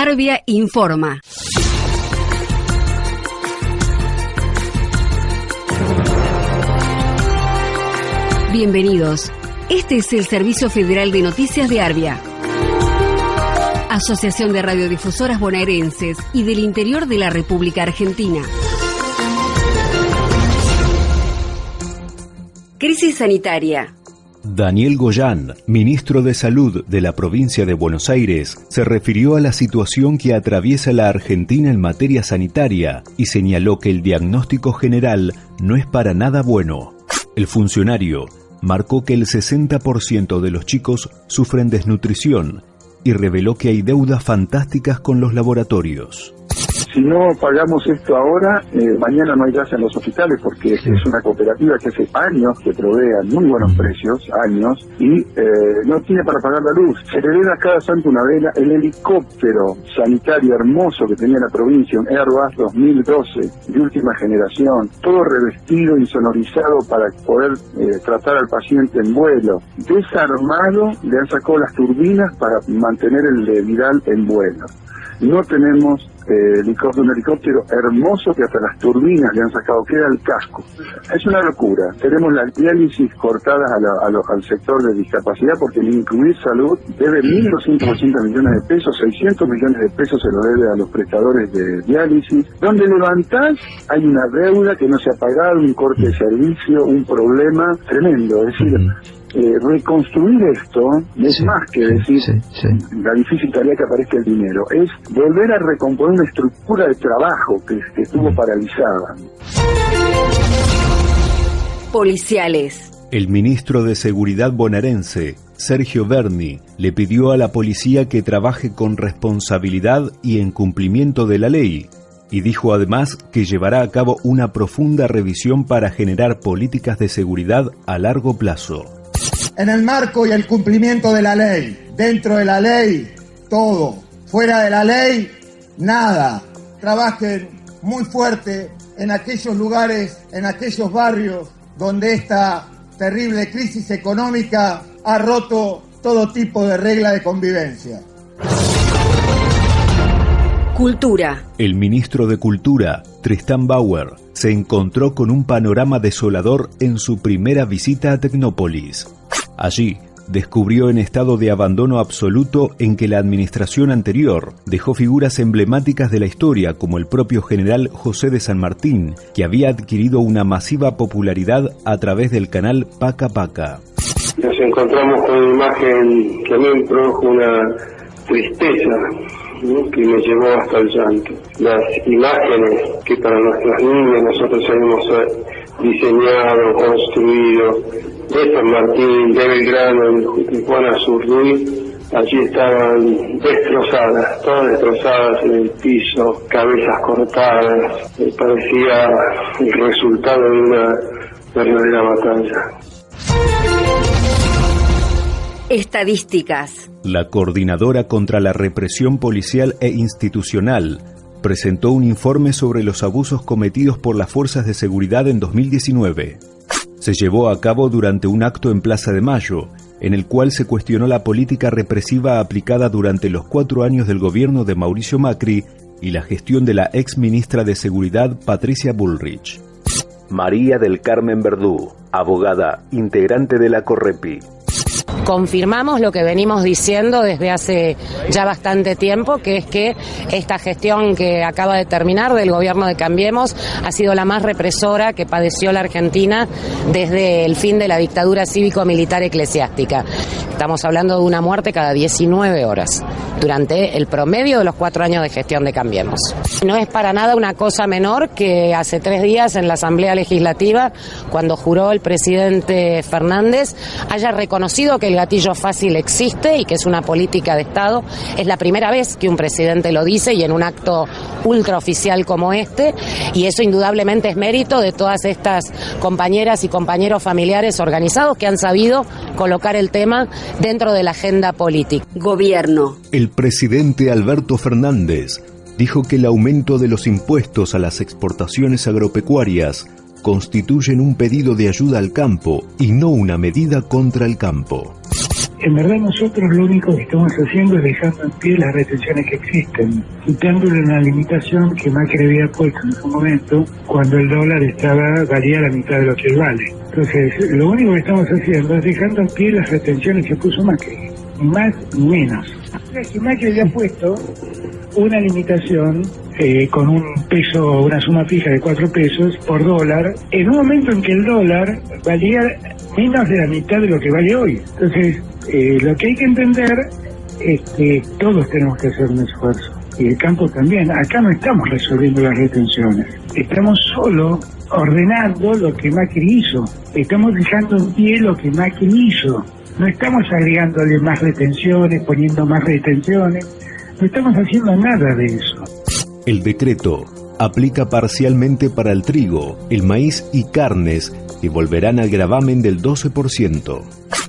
Arbia informa. Bienvenidos. Este es el Servicio Federal de Noticias de Arbia. Asociación de Radiodifusoras Bonaerenses y del Interior de la República Argentina. Crisis sanitaria. Daniel Goyán, ministro de Salud de la provincia de Buenos Aires, se refirió a la situación que atraviesa la Argentina en materia sanitaria y señaló que el diagnóstico general no es para nada bueno. El funcionario marcó que el 60% de los chicos sufren desnutrición y reveló que hay deudas fantásticas con los laboratorios si no pagamos esto ahora, eh, mañana no hay gas en los hospitales porque es una cooperativa que hace años que provee a muy buenos precios, años, y eh, no tiene para pagar la luz. Se le a cada santo una vela. El helicóptero sanitario hermoso que tenía la provincia, un Airbus 2012 de última generación, todo revestido, insonorizado para poder eh, tratar al paciente en vuelo. Desarmado, le han sacado las turbinas para mantener el de Vidal en vuelo. No tenemos eh, un helicóptero hermoso que hasta las turbinas le han sacado, queda el casco. Es una locura. Tenemos las diálisis cortadas al sector de discapacidad porque el incluir salud debe 1.280 millones de pesos, 600 millones de pesos se lo debe a los prestadores de diálisis. Donde levantás hay una deuda que no se ha pagado, un corte de servicio, un problema tremendo. Es decir, eh, reconstruir esto es más que decir la difícil tarea que aparezca el dinero, es volver a recomponer una estructura de trabajo que, estuvo paralizada. Policiales. El ministro de Seguridad bonaerense, Sergio Berni, le pidió a la policía que trabaje con responsabilidad y en cumplimiento de la ley, y dijo además que llevará a cabo una profunda revisión para generar políticas de seguridad a largo plazo en el marco y el cumplimiento de la ley. Dentro de la ley, todo. Fuera de la ley, nada. Trabajen muy fuerte en aquellos lugares, en aquellos barrios donde esta terrible crisis económica ha roto todo tipo de regla de convivencia. Cultura. El ministro de Cultura, Tristan Bauer, se encontró con un panorama desolador en su primera visita a Tecnópolis. Allí, descubrió en estado de abandono absoluto en que la administración anterior dejó figuras emblemáticas de la historia como el propio general José de San Martín, que había adquirido una masiva popularidad a través del canal Paca Paca. Nos encontramos con una imagen que a mí me produjo una tristeza que me llevó hasta el llanto. Las imágenes que para nuestras niñas nosotros hemos diseñado, construido, de San Martín, de Belgrano, de Juan Azurduy, allí estaban destrozadas, todas destrozadas en el piso, cabezas cortadas, parecía el resultado de una verdadera batalla. Estadísticas. La coordinadora contra la represión policial e institucional presentó un informe sobre los abusos cometidos por las fuerzas de seguridad en 2019 se llevó a cabo durante un acto en Plaza de Mayo, en el cual se cuestionó la política represiva aplicada durante los cuatro años del gobierno de Mauricio Macri y la gestión de la ex ministra de Seguridad Patricia Bullrich. María del Carmen Verdú, abogada, integrante de la Correpi confirmamos lo que venimos diciendo desde hace ya bastante tiempo, que es que esta gestión que acaba de terminar del gobierno de Cambiemos ha sido la más represora que padeció la Argentina desde el fin de la dictadura cívico-militar eclesiástica. Estamos hablando de una muerte cada 19 horas durante el promedio de los cuatro años de gestión de Cambiemos. No es para nada una cosa menor que hace tres días en la Asamblea Legislativa, cuando juró el presidente Fernández, haya reconocido que el gatillo fácil existe y que es una política de Estado. Es la primera vez que un presidente lo dice y en un acto ultraoficial como este, y eso indudablemente es mérito de todas estas compañeras y compañeros familiares organizados que han sabido colocar el tema dentro de la agenda política. Gobierno. El presidente Alberto Fernández dijo que el aumento de los impuestos a las exportaciones agropecuarias constituyen un pedido de ayuda al campo y no una medida contra el campo. En verdad nosotros lo único que estamos haciendo es dejando en pie las retenciones que existen, quitándole una limitación que Macri había puesto en su momento cuando el dólar estaba valía la mitad de lo que vale. Entonces, lo único que estamos haciendo es dejando en pie las retenciones que puso Macri, más ni menos. O que Macri había puesto una limitación eh, con un peso, una suma fija de cuatro pesos por dólar, en un momento en que el dólar valía menos de la mitad de lo que vale hoy. Entonces, eh, lo que hay que entender es que todos tenemos que hacer un esfuerzo. Y el campo también. Acá no estamos resolviendo las retenciones. Estamos solo ordenando lo que Macri hizo. Estamos dejando en pie lo que Macri hizo. No estamos agregándole más retenciones, poniendo más retenciones. No estamos haciendo nada de eso. El decreto aplica parcialmente para el trigo, el maíz y carnes que volverán al gravamen del 12%.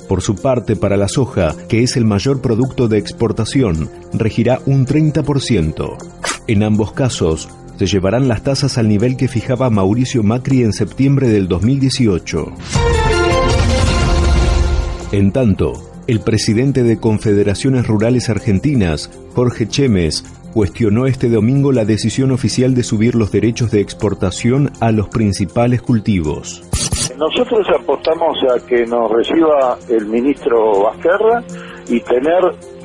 Por su parte, para la soja, que es el mayor producto de exportación, regirá un 30%. En ambos casos, se llevarán las tasas al nivel que fijaba Mauricio Macri en septiembre del 2018. En tanto, el presidente de Confederaciones Rurales Argentinas, Jorge Chemes, cuestionó este domingo la decisión oficial de subir los derechos de exportación a los principales cultivos. Nosotros apostamos a que nos reciba el ministro Vázquerra y tener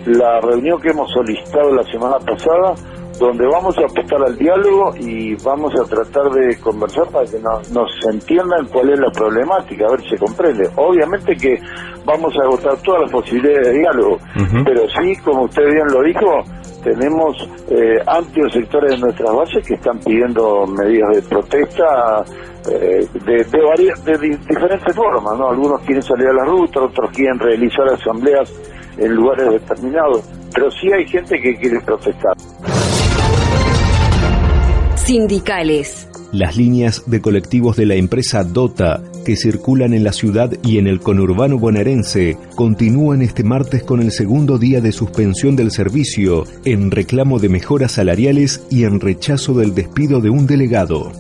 la reunión que hemos solicitado la semana pasada, donde vamos a apostar al diálogo y vamos a tratar de conversar para que nos, entiendan cuál es la problemática, a ver si se comprende. Obviamente que vamos a agotar todas las posibilidades de diálogo, pero sí, como usted bien lo dijo, tenemos eh, amplios sectores de nuestras bases que están pidiendo medidas de protesta eh, de, de, de diferentes formas, ¿no? Algunos quieren salir a la ruta, otros quieren realizar asambleas en lugares determinados, pero sí hay gente que quiere protestar. Sindicales. Las líneas de colectivos de la empresa DOTA que circulan en la ciudad y en el conurbano bonaerense continúan este martes con el segundo día de suspensión del servicio en reclamo de mejoras salariales y en rechazo del despido de un delegado.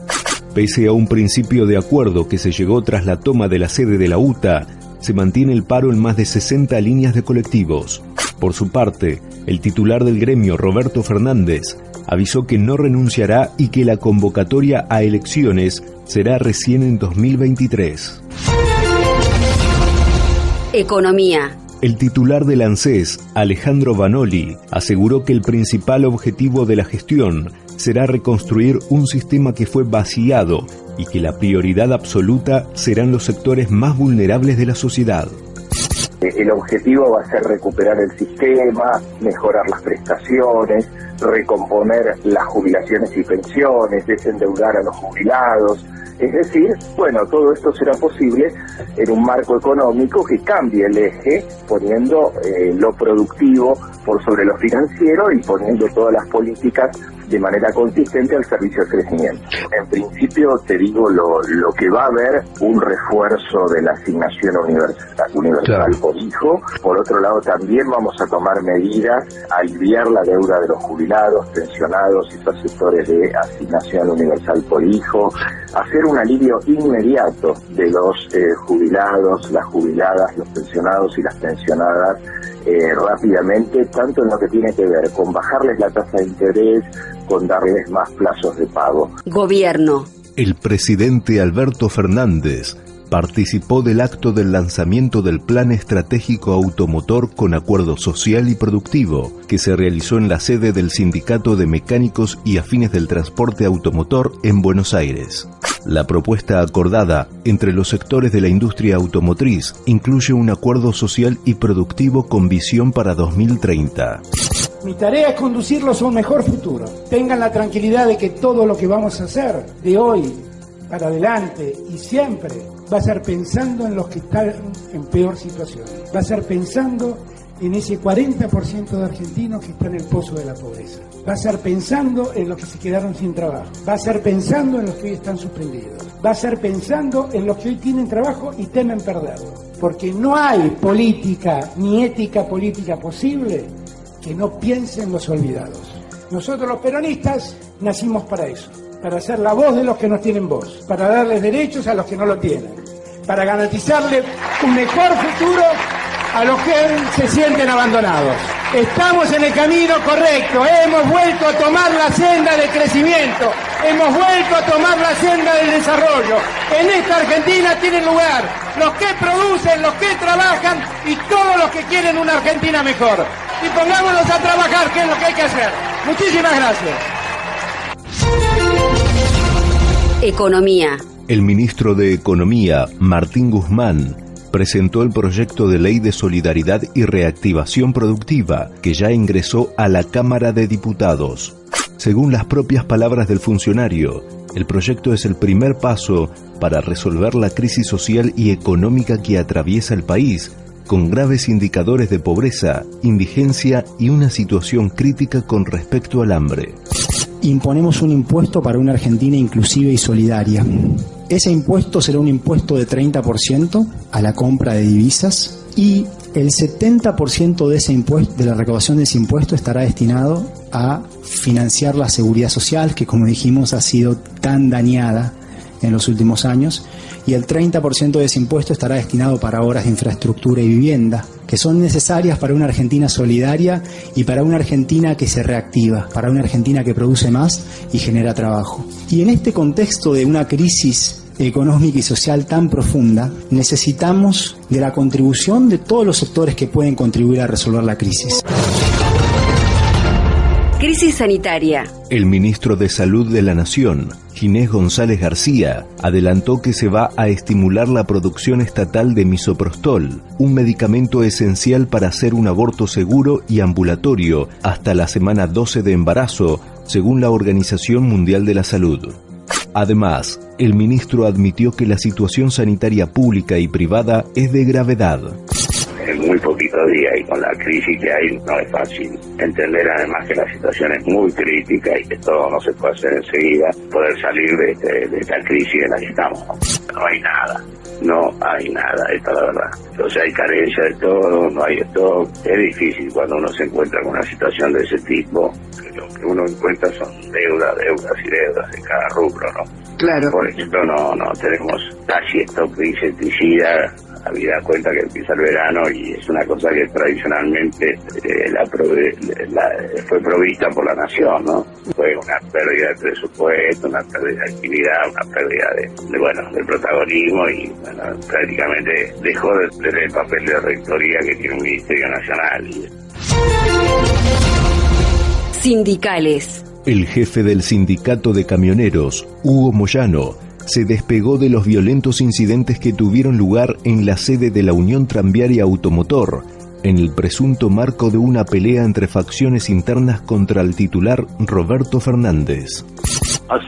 Pese a un principio de acuerdo que se llegó tras la toma de la sede de la UTA, se mantiene el paro en más de 60 líneas de colectivos. Por su parte, el titular del gremio, Roberto Fernández, avisó que no renunciará y que la convocatoria a elecciones será recién en 2023. Economía. El titular del ANSES, Alejandro Vanoli, aseguró que el principal objetivo de la gestión será reconstruir un sistema que fue vaciado y que la prioridad absoluta serán los sectores más vulnerables de la sociedad. El objetivo va a ser recuperar el sistema, mejorar las prestaciones, recomponer las jubilaciones y pensiones, desendeudar a los jubilados, es decir, bueno, todo esto será posible en un marco económico que cambie el eje, poniendo eh, lo productivo por sobre lo financiero y poniendo todas las políticas de manera consistente al servicio del crecimiento. En principio, te digo lo, lo que va a haber, un refuerzo de la asignación universal, universal por hijo. Por otro lado, también vamos a tomar medidas a aliviar la deuda de los jubilados, pensionados y perceptores de asignación universal por hijo, hacer un alivio inmediato de los eh, jubilados, las jubiladas, los pensionados y las pensionadas eh, rápidamente, tanto en lo que tiene que ver con bajarles la tasa de interés, con darles más plazos de pago. Gobierno. El presidente Alberto Fernández participó del acto del lanzamiento del Plan Estratégico Automotor con Acuerdo Social y Productivo, que se realizó en la sede del Sindicato de Mecánicos y Afines del Transporte Automotor en Buenos Aires. La propuesta acordada entre los sectores de la industria automotriz incluye un acuerdo social y productivo con visión para 2030. Mi tarea es conducirlos a un mejor futuro. Tengan la tranquilidad de que todo lo que vamos a hacer de hoy para adelante y siempre va a ser pensando en los que están en peor situación. Va a ser pensando en ese 40% de argentinos que están en el pozo de la pobreza. Va a ser pensando en los que se quedaron sin trabajo. Va a ser pensando en los que hoy están suspendidos. Va a ser pensando en los que hoy tienen trabajo y temen perderlo. Porque no hay política ni ética política posible que no piense en los olvidados. Nosotros los peronistas nacimos para eso para ser la voz de los que no tienen voz, para darles derechos a los que no lo tienen, para garantizarle un mejor futuro a los que se sienten abandonados. Estamos en el camino correcto, hemos vuelto a tomar la senda de crecimiento, hemos vuelto a tomar la senda del desarrollo. En esta Argentina tienen lugar los que producen, los que trabajan y todos los que quieren una Argentina mejor. Y pongámonos a trabajar, que es lo que hay que hacer. Muchísimas gracias. Economía. El ministro de Economía, Martín Guzmán, presentó el proyecto de ley de solidaridad y reactivación productiva, que ya ingresó a la Cámara de Diputados. Según las propias palabras del funcionario, el proyecto es el primer paso para resolver la crisis social y económica que atraviesa el país, con graves indicadores de pobreza, indigencia y una situación crítica con respecto al hambre. Imponemos un impuesto para una Argentina inclusiva y solidaria. Ese impuesto será un impuesto de 30% a la compra de divisas y el 70% de ese impuesto, de la recaudación de ese impuesto estará destinado a financiar la seguridad social, que como dijimos ha sido tan dañada en los últimos años, y el 30% de ese impuesto estará destinado para obras de infraestructura y vivienda, que son necesarias para una Argentina solidaria y para una Argentina que se reactiva, para una Argentina que produce más y genera trabajo. Y en este contexto de una crisis económica y social tan profunda, necesitamos de la contribución de todos los sectores que pueden contribuir a resolver la crisis. Crisis sanitaria. El ministro de Salud de la Nación, Ginés González García, adelantó que se va a estimular la producción estatal de misoprostol, un medicamento esencial para hacer un aborto seguro y ambulatorio hasta la semana 12 de embarazo, según la Organización Mundial de la Salud. Además, el ministro admitió que la situación sanitaria pública y privada es de gravedad en muy poquitos días y con la crisis que hay no es fácil. Entender además que la situación es muy crítica y que todo no se puede hacer enseguida, poder salir de, este, esta crisis en la que estamos. No hay nada, no hay nada, esta es la verdad. Entonces hay carencia de todo, no hay esto. Es difícil cuando uno se encuentra con una situación de ese tipo. Lo que uno encuentra son deudas, deudas y deudas en cada rubro, ¿no? Claro. Por ejemplo, no, no tenemos casi esto de insecticida habida cuenta que empieza el verano y es una cosa que tradicionalmente eh, la, fue provista por la nación, ¿no? Fue una pérdida de presupuesto, una pérdida de actividad, una pérdida de, bueno, del protagonismo y bueno, prácticamente dejó de tener el papel de rectoría que tiene un Ministerio Nacional. Sindicales. El jefe del sindicato de camioneros, Hugo Moyano, se despegó de los violentos incidentes que tuvieron lugar en la sede de la Unión Tranviaria Automotor, en el presunto marco de una pelea entre facciones internas contra el titular Roberto Fernández.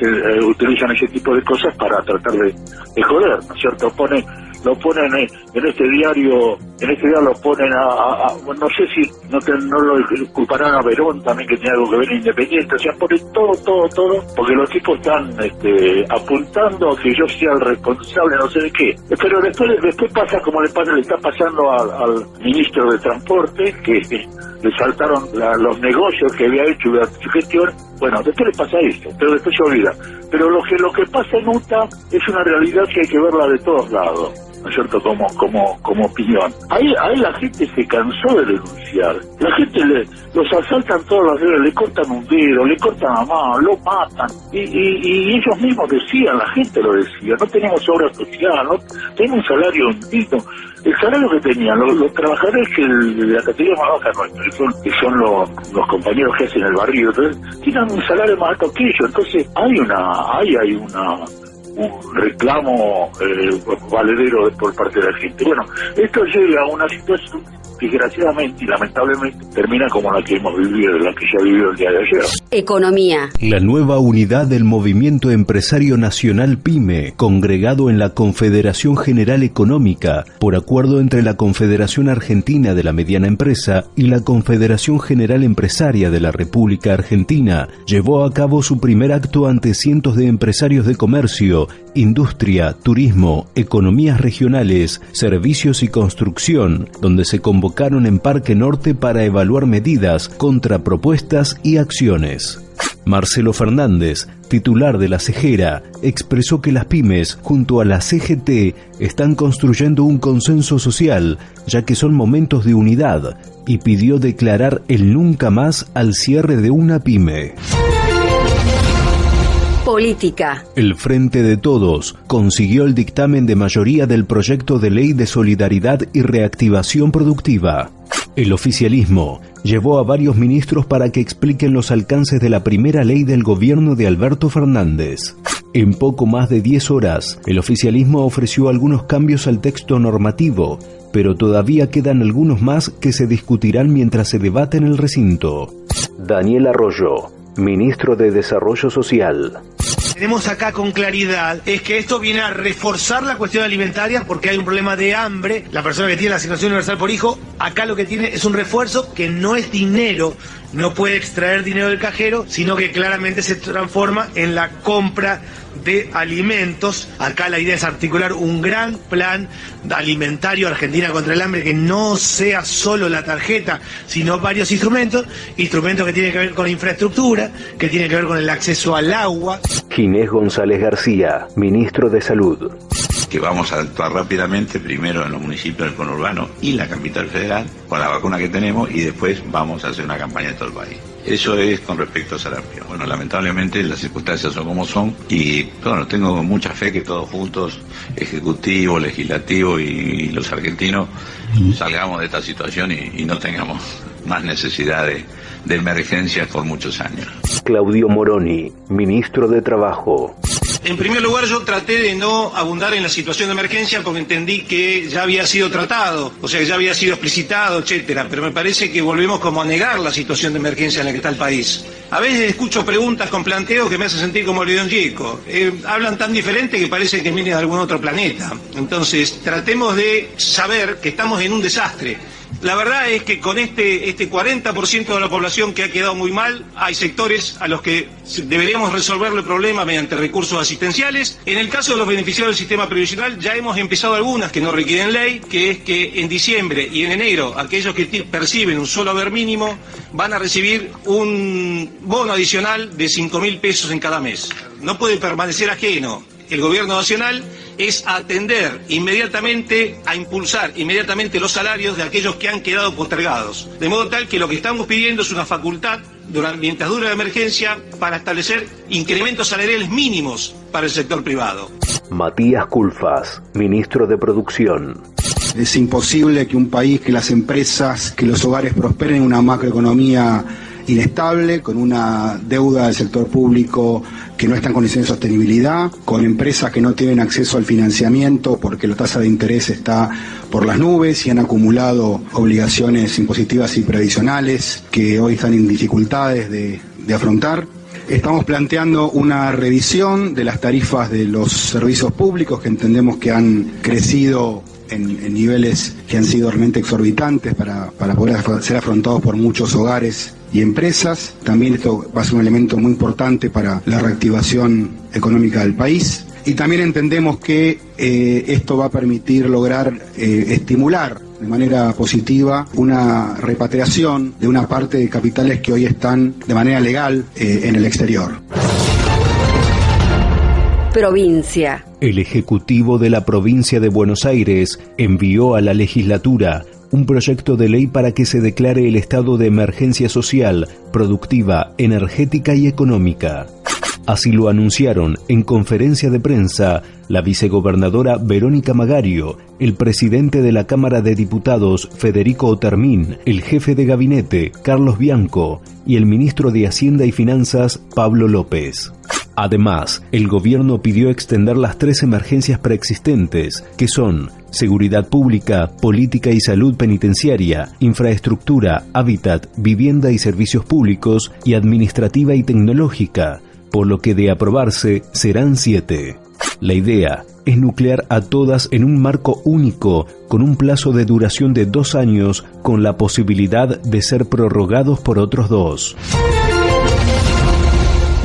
Eh, utilizan ese tipo de cosas para tratar de, joder, ¿no es cierto? Pone lo ponen en este diario, en este diario lo ponen a, no sé si no, no lo culparán a Verón también que tiene algo que ver Independiente, o sea, ponen todo, todo, todo, porque los tipos están este, apuntando a que yo sea el responsable, no sé de qué. Pero después, después pasa como le, pasa, le está pasando al, ministro de Transporte, que le saltaron los negocios que había hecho su gestión, bueno, después le pasa esto, pero después se olvida. Pero lo que, lo que pasa en UTA es una realidad que hay que verla de todos lados. ¿No es cierto?, como, como, como opinión. Ahí, ahí la gente se cansó de denunciar. La gente le, los asaltan todos los días, le cortan un dedo, le cortan la mano, lo matan. Y, y, ellos mismos decían, la gente lo decía, no tenemos obra social, no tenemos un salario digno. El salario que tenían los, trabajadores que la categoría más baja nuestra, que son, que son los, los compañeros que hacen el barrio, entonces, tienen un salario más alto que ellos. Entonces, hay una, hay, hay una un reclamo eh, valedero por parte de la gente. Bueno, esto llega a una situación desgraciadamente y lamentablemente termina como la que hemos vivido, la que ya vivió el día de ayer. Economía. La nueva unidad del Movimiento Empresario Nacional PYME, congregado en la Confederación General Económica, por acuerdo entre la Confederación Argentina de la Mediana Empresa y la Confederación General Empresaria de la República Argentina, llevó a cabo su primer acto ante cientos de empresarios de comercio, industria, turismo, economías regionales, servicios y construcción, donde se convocaron en Parque Norte para evaluar medidas, contrapropuestas y acciones. Marcelo Fernández, titular de la Cejera, expresó que las pymes, junto a la CGT, están construyendo un consenso social, ya que son momentos de unidad, y pidió declarar el nunca más al cierre de una pyme. Política. El Frente de Todos consiguió el dictamen de mayoría del proyecto de ley de solidaridad y reactivación productiva. El oficialismo llevó a varios ministros para que expliquen los alcances de la primera ley del gobierno de Alberto Fernández. En poco más de 10 horas, el oficialismo ofreció algunos cambios al texto normativo, pero todavía quedan algunos más que se discutirán mientras se debate en el recinto. Daniel Arroyo, ministro de Desarrollo Social tenemos acá con claridad es que esto viene a reforzar la cuestión alimentaria porque hay un problema de hambre. La persona que tiene la asignación universal por hijo, acá lo que tiene es un refuerzo que no es dinero, no puede extraer dinero del cajero, sino que claramente se transforma en la compra de alimentos. Acá la idea es articular un gran plan alimentario Argentina contra el hambre que no sea solo la tarjeta, sino varios instrumentos, instrumentos que tienen que ver con infraestructura, que tienen que ver con el acceso al agua. Ginés González García, ministro de Salud que vamos a actuar rápidamente, primero en los municipios del conurbano y la capital federal, con la vacuna que tenemos, y después vamos a hacer una campaña en todo el país. Eso es con respecto a Sarampión. Bueno, lamentablemente las circunstancias son como son y bueno, tengo mucha fe que todos juntos, Ejecutivo, Legislativo y, los argentinos, salgamos de esta situación y, no tengamos más necesidad de, de emergencias por muchos años. Claudio Moroni, ministro de Trabajo. En primer lugar, yo traté de no abundar en la situación de emergencia porque entendí que ya había sido tratado, o sea, que ya había sido explicitado, etcétera. Pero me parece que volvemos como a negar la situación de emergencia en la que está el país. A veces escucho preguntas con planteos que me hacen sentir como León Gieco. Eh, hablan tan diferente que parece que vienen de algún otro planeta. Entonces, tratemos de saber que estamos en un desastre la verdad es que con este, este 40% de la población que ha quedado muy mal, hay sectores a los que deberíamos resolverle el problema mediante recursos asistenciales. En el caso de los beneficiarios del sistema previsional, ya hemos empezado algunas que no requieren ley, que es que en diciembre y en enero aquellos que perciben un solo haber mínimo van a recibir un bono adicional de 5 mil pesos en cada mes. No puede permanecer ajeno el gobierno nacional es atender inmediatamente, a impulsar inmediatamente los salarios de aquellos que han quedado postergados. De modo tal que lo que estamos pidiendo es una facultad, durante, mientras dura la emergencia, para establecer incrementos salariales mínimos para el sector privado. Matías Culfas, ministro de Producción. Es imposible que un país, que las empresas, que los hogares prosperen en una macroeconomía inestable, con una deuda del sector público que no está en condiciones de sostenibilidad, con empresas que no tienen acceso al financiamiento porque la tasa de interés está por las nubes y han acumulado obligaciones impositivas y previsionales que hoy están en dificultades de, afrontar. Estamos planteando una revisión de las tarifas de los servicios públicos que entendemos que han crecido en, niveles que han sido realmente exorbitantes para, para poder ser afrontados por muchos hogares y empresas. También esto va a ser un elemento muy importante para la reactivación económica del país. Y también entendemos que eh, esto va a permitir lograr eh, estimular de manera positiva una repatriación de una parte de capitales que hoy están de manera legal eh, en el exterior. Provincia. El Ejecutivo de la provincia de Buenos Aires envió a la legislatura un proyecto de ley para que se declare el estado de emergencia social, productiva, energética y económica. Así lo anunciaron en conferencia de prensa la vicegobernadora Verónica Magario, el presidente de la Cámara de Diputados Federico Otermín, el jefe de gabinete Carlos Bianco y el ministro de Hacienda y Finanzas Pablo López. Además, el gobierno pidió extender las tres emergencias preexistentes, que son seguridad pública, política y salud penitenciaria, infraestructura, hábitat, vivienda y servicios públicos, y administrativa y tecnológica, por lo que de aprobarse serán siete. La idea es nuclear a todas en un marco único, con un plazo de duración de dos años, con la posibilidad de ser prorrogados por otros dos.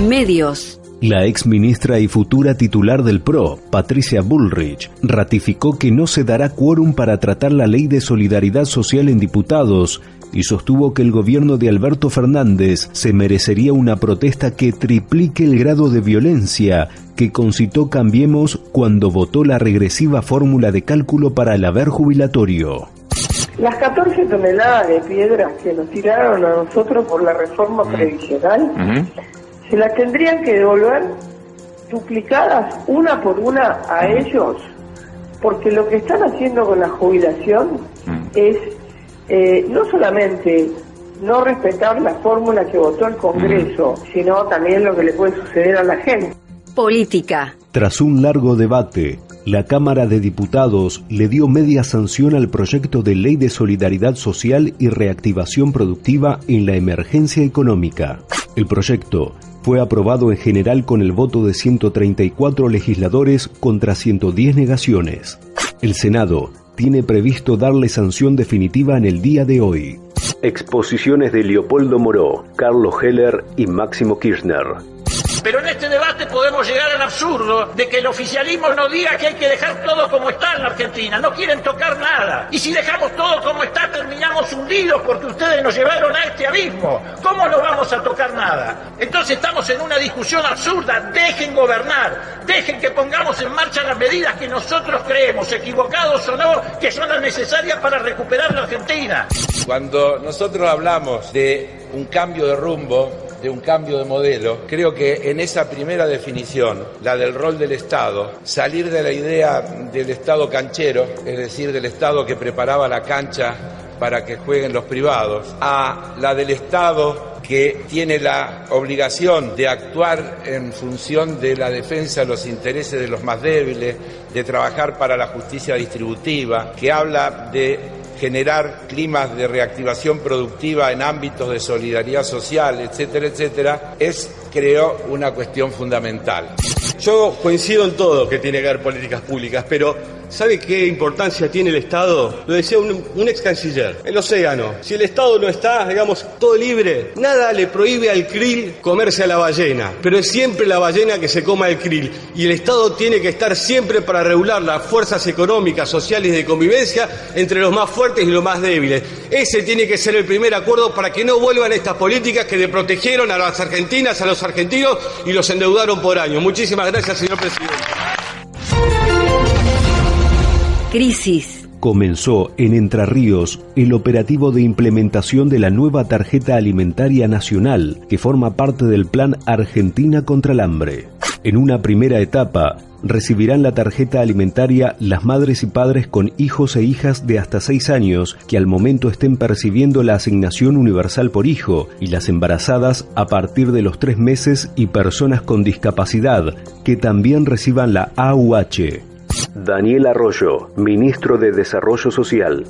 Medios. La ex ministra y futura titular del PRO, Patricia Bullrich, ratificó que no se dará quórum para tratar la ley de solidaridad social en diputados y sostuvo que el gobierno de Alberto Fernández se merecería una protesta que triplique el grado de violencia que concitó Cambiemos cuando votó la regresiva fórmula de cálculo para el haber jubilatorio. Las 14 toneladas de piedras que nos tiraron a nosotros por la reforma previsional se las tendrían que devolver duplicadas una por una a ellos, porque lo que están haciendo con la jubilación es eh, no solamente no respetar la fórmula que votó el Congreso, sino también lo que le puede suceder a la gente. Política. Tras un largo debate, la Cámara de Diputados le dio media sanción al proyecto de Ley de Solidaridad Social y Reactivación Productiva en la Emergencia Económica. El proyecto fue aprobado en general con el voto de 134 legisladores contra 110 negaciones. El Senado tiene previsto darle sanción definitiva en el día de hoy. Exposiciones de Leopoldo Moró, Carlos Heller y Máximo Kirchner. Pero en este debate podemos llegar al absurdo de que el oficialismo nos diga que hay que dejar todo como está en la Argentina. No quieren tocar nada. Y si dejamos todo como está, terminamos hundidos porque ustedes nos llevaron a este abismo. ¿Cómo no vamos a tocar nada? Entonces estamos en una discusión absurda. Dejen gobernar. Dejen que pongamos en marcha las medidas que nosotros creemos, equivocados o no, que son las necesarias para recuperar la Argentina. Cuando nosotros hablamos de un cambio de rumbo, de un cambio de modelo, creo que en esa primera definición, la del rol del Estado, salir de la idea del Estado canchero, es decir, del Estado que preparaba la cancha para que jueguen los privados, a la del Estado que tiene la obligación de actuar en función de la defensa de los intereses de los más débiles, de trabajar para la justicia distributiva, que habla de generar climas de reactivación productiva en ámbitos de solidaridad social, etcétera, etcétera, es, creo, una cuestión fundamental. Yo coincido en todo que tiene que haber políticas públicas, pero ¿sabe qué importancia tiene el Estado? Lo decía un, ex canciller, el océano. Si el Estado no está, digamos, todo libre, nada le prohíbe al krill comerse a la ballena, pero es siempre la ballena que se coma el krill. Y el Estado tiene que estar siempre para regular las fuerzas económicas, sociales y de convivencia entre los más fuertes y los más débiles. Ese tiene que ser el primer acuerdo para que no vuelvan estas políticas que protegieron a las argentinas, a los argentinos y los endeudaron por años. Muchísimas gracias, señor presidente. Crisis. Comenzó en Entre Ríos el operativo de implementación de la nueva tarjeta alimentaria nacional que forma parte del Plan Argentina contra el Hambre. En una primera etapa, recibirán la tarjeta alimentaria las madres y padres con hijos e hijas de hasta 6 años que al momento estén percibiendo la asignación universal por hijo y las embarazadas a partir de los 3 meses y personas con discapacidad que también reciban la AUH. Daniel Arroyo, ministro de Desarrollo Social.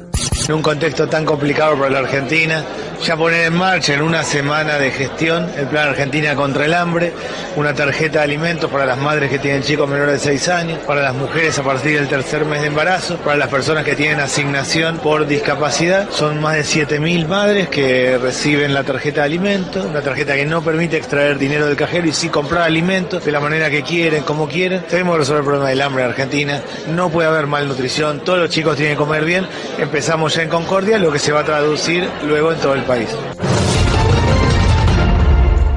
En un contexto tan complicado para la Argentina, ya poner en marcha en una semana de gestión el Plan Argentina contra el Hambre, una tarjeta de alimentos para las madres que tienen chicos menores de 6 años, para las mujeres a partir del tercer mes de embarazo, para las personas que tienen asignación por discapacidad. Son más de 7.000 madres que reciben la tarjeta de alimentos, una tarjeta que no permite extraer dinero del cajero y sí comprar alimentos de la manera que quieren, como quieren. Tenemos que resolver el problema del hambre en Argentina. No puede haber malnutrición, todos los chicos tienen que comer bien. Empezamos ya en Concordia, lo que se va a traducir luego en todo el país.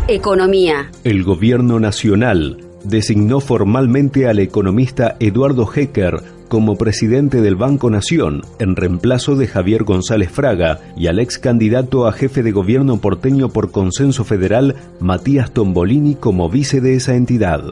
Economía. El gobierno nacional designó formalmente al economista Eduardo Hecker como presidente del Banco Nación, en reemplazo de Javier González Fraga, y al ex candidato a jefe de gobierno porteño por consenso federal, Matías Tombolini, como vice de esa entidad.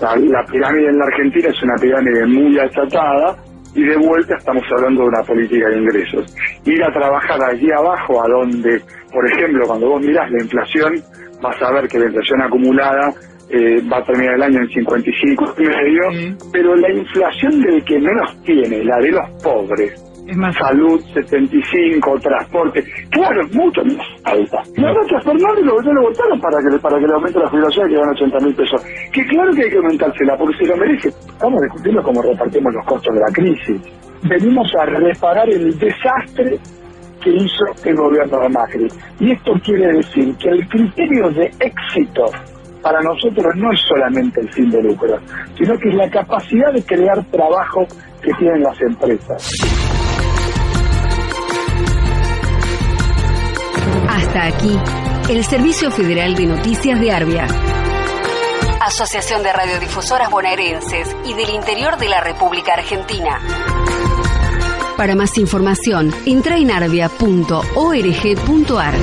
La pirámide en la Argentina es una pirámide muy achatada, y de vuelta estamos hablando de una política de ingresos. Ir a trabajar allí abajo, a donde, por ejemplo, cuando vos mirás la inflación, vas a ver que la inflación acumulada eh, va a terminar el año en 55 y medio, pero la inflación del que menos tiene, la de los pobres, salud 75, transporte, claro, es mucho más alta. Y ahora que a Fernández lo, lo votaron para que, para que le aumente la jubilación y que van 80 mil pesos. Que claro que hay que aumentársela, porque se lo merece. Estamos discutiendo cómo repartimos los costos de la crisis. Venimos a reparar el desastre que hizo el gobierno de Macri. Y esto quiere decir que el criterio de éxito para nosotros no es solamente el fin de lucro, sino que es la capacidad de crear trabajo que tienen las empresas. Hasta aquí, el Servicio Federal de Noticias de Arbia. Asociación de Radiodifusoras Bonaerenses y del Interior de la República Argentina. Para más información, entra en arbia.org.ar.